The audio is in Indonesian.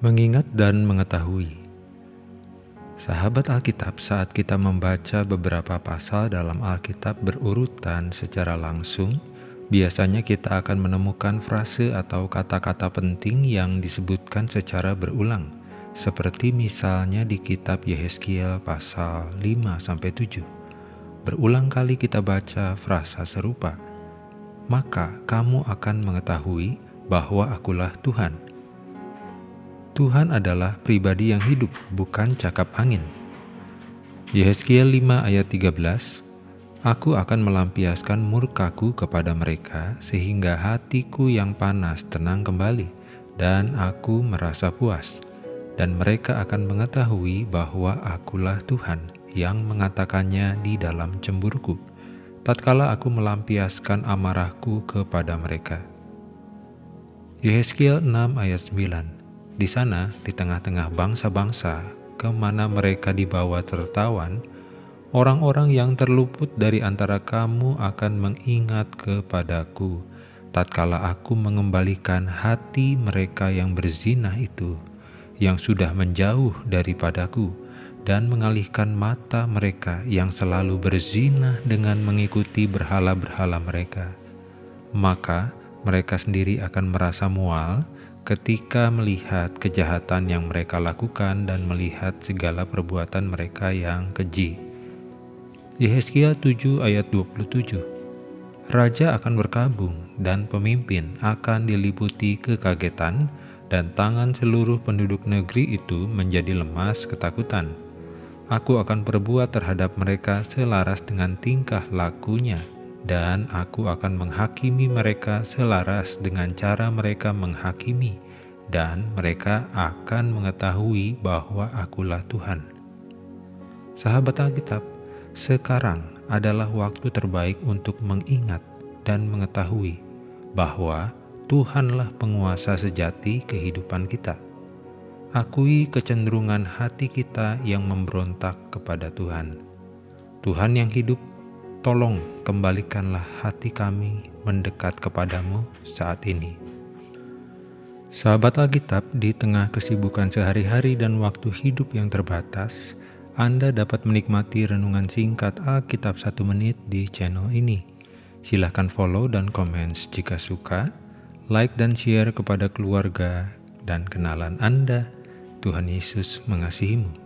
Mengingat dan mengetahui Sahabat Alkitab, saat kita membaca beberapa pasal dalam Alkitab berurutan secara langsung, biasanya kita akan menemukan frase atau kata-kata penting yang disebutkan secara berulang, seperti misalnya di kitab Yehezkiel pasal 5-7. Berulang kali kita baca frasa serupa, maka kamu akan mengetahui bahwa akulah Tuhan Tuhan adalah pribadi yang hidup, bukan cakap angin. Yehezkiel 5 ayat 13 Aku akan melampiaskan murkaku kepada mereka sehingga hatiku yang panas tenang kembali dan aku merasa puas dan mereka akan mengetahui bahwa akulah Tuhan yang mengatakannya di dalam cemburuku tatkala aku melampiaskan amarahku kepada mereka. Yehezkiel 6 ayat 9 di sana, di tengah-tengah bangsa-bangsa, ke mana mereka dibawa tertawan, orang-orang yang terluput dari antara kamu akan mengingat kepadaku, tatkala aku mengembalikan hati mereka yang berzinah itu, yang sudah menjauh daripadaku, dan mengalihkan mata mereka yang selalu berzinah dengan mengikuti berhala-berhala mereka. Maka mereka sendiri akan merasa mual, ketika melihat kejahatan yang mereka lakukan dan melihat segala perbuatan mereka yang keji. Yehezkiel 7 ayat 27 Raja akan berkabung dan pemimpin akan diliputi kekagetan dan tangan seluruh penduduk negeri itu menjadi lemas ketakutan. Aku akan berbuat terhadap mereka selaras dengan tingkah lakunya dan aku akan menghakimi mereka selaras dengan cara mereka menghakimi, dan mereka akan mengetahui bahwa akulah Tuhan. Sahabat Alkitab, sekarang adalah waktu terbaik untuk mengingat dan mengetahui bahwa Tuhanlah penguasa sejati kehidupan kita. Akui kecenderungan hati kita yang memberontak kepada Tuhan. Tuhan yang hidup tolong kembalikanlah hati kami mendekat kepadamu saat ini. Sahabat Alkitab, di tengah kesibukan sehari-hari dan waktu hidup yang terbatas, Anda dapat menikmati renungan singkat Alkitab satu menit di channel ini. Silahkan follow dan komen jika suka, like dan share kepada keluarga dan kenalan Anda. Tuhan Yesus mengasihimu.